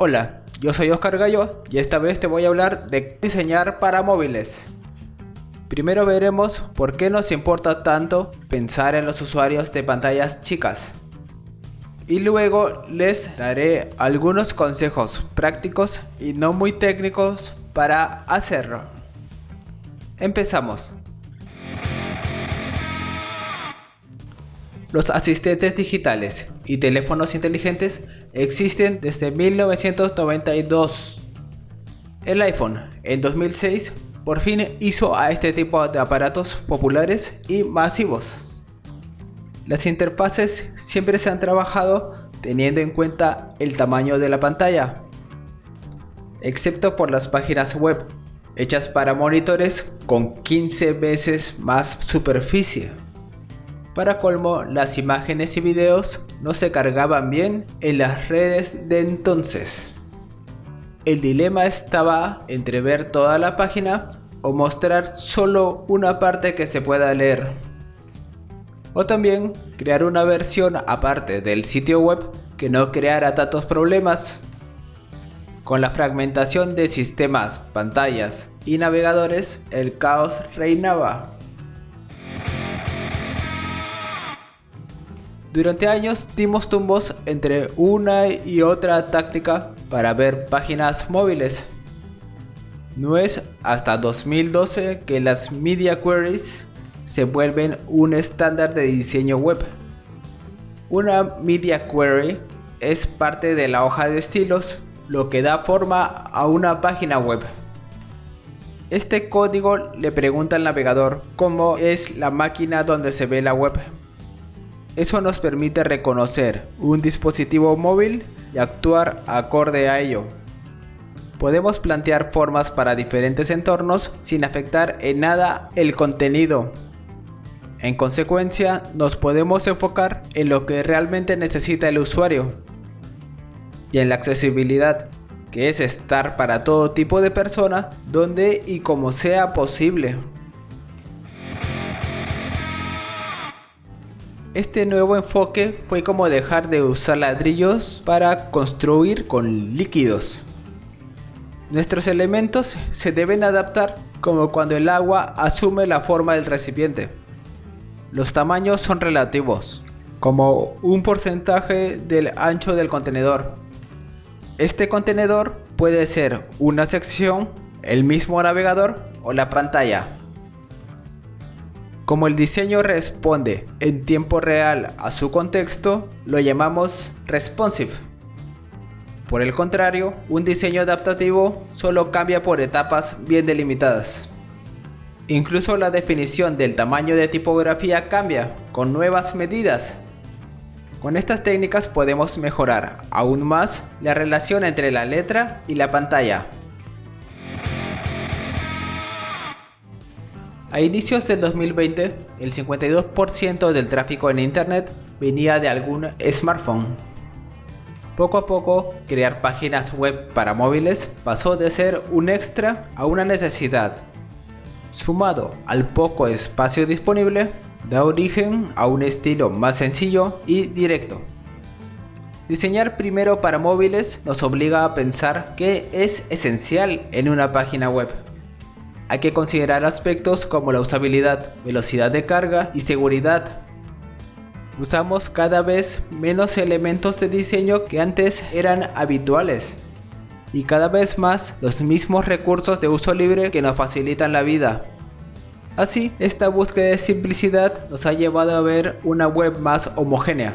Hola, yo soy Oscar Gallo y esta vez te voy a hablar de diseñar para móviles. Primero veremos por qué nos importa tanto pensar en los usuarios de pantallas chicas. Y luego les daré algunos consejos prácticos y no muy técnicos para hacerlo. Empezamos. Los asistentes digitales y teléfonos inteligentes existen desde 1992. El iPhone en 2006 por fin hizo a este tipo de aparatos populares y masivos. Las interfaces siempre se han trabajado teniendo en cuenta el tamaño de la pantalla, excepto por las páginas web, hechas para monitores con 15 veces más superficie. Para colmo, las imágenes y videos no se cargaban bien en las redes de entonces. El dilema estaba entre ver toda la página o mostrar solo una parte que se pueda leer. O también crear una versión aparte del sitio web que no creara tantos problemas. Con la fragmentación de sistemas, pantallas y navegadores, el caos reinaba. Durante años dimos tumbos entre una y otra táctica para ver páginas móviles. No es hasta 2012 que las media queries se vuelven un estándar de diseño web. Una media query es parte de la hoja de estilos, lo que da forma a una página web. Este código le pregunta al navegador cómo es la máquina donde se ve la web. Eso nos permite reconocer un dispositivo móvil y actuar acorde a ello. Podemos plantear formas para diferentes entornos sin afectar en nada el contenido. En consecuencia, nos podemos enfocar en lo que realmente necesita el usuario y en la accesibilidad, que es estar para todo tipo de persona donde y como sea posible. Este nuevo enfoque fue como dejar de usar ladrillos para construir con líquidos. Nuestros elementos se deben adaptar como cuando el agua asume la forma del recipiente. Los tamaños son relativos, como un porcentaje del ancho del contenedor. Este contenedor puede ser una sección, el mismo navegador o la pantalla. Como el diseño responde en tiempo real a su contexto, lo llamamos responsive. Por el contrario, un diseño adaptativo solo cambia por etapas bien delimitadas. Incluso la definición del tamaño de tipografía cambia con nuevas medidas. Con estas técnicas podemos mejorar aún más la relación entre la letra y la pantalla. A inicios del 2020, el 52% del tráfico en Internet venía de algún smartphone. Poco a poco, crear páginas web para móviles pasó de ser un extra a una necesidad. Sumado al poco espacio disponible, da origen a un estilo más sencillo y directo. Diseñar primero para móviles nos obliga a pensar qué es esencial en una página web hay que considerar aspectos como la usabilidad, velocidad de carga y seguridad. Usamos cada vez menos elementos de diseño que antes eran habituales y cada vez más los mismos recursos de uso libre que nos facilitan la vida. Así, esta búsqueda de simplicidad nos ha llevado a ver una web más homogénea.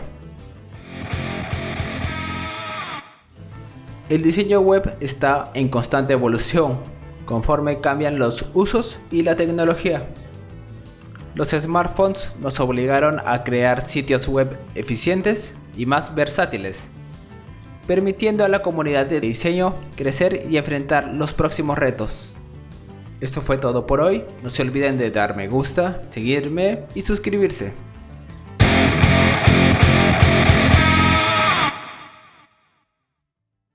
El diseño web está en constante evolución, conforme cambian los usos y la tecnología. Los smartphones nos obligaron a crear sitios web eficientes y más versátiles, permitiendo a la comunidad de diseño crecer y enfrentar los próximos retos. Esto fue todo por hoy, no se olviden de dar me gusta, seguirme y suscribirse.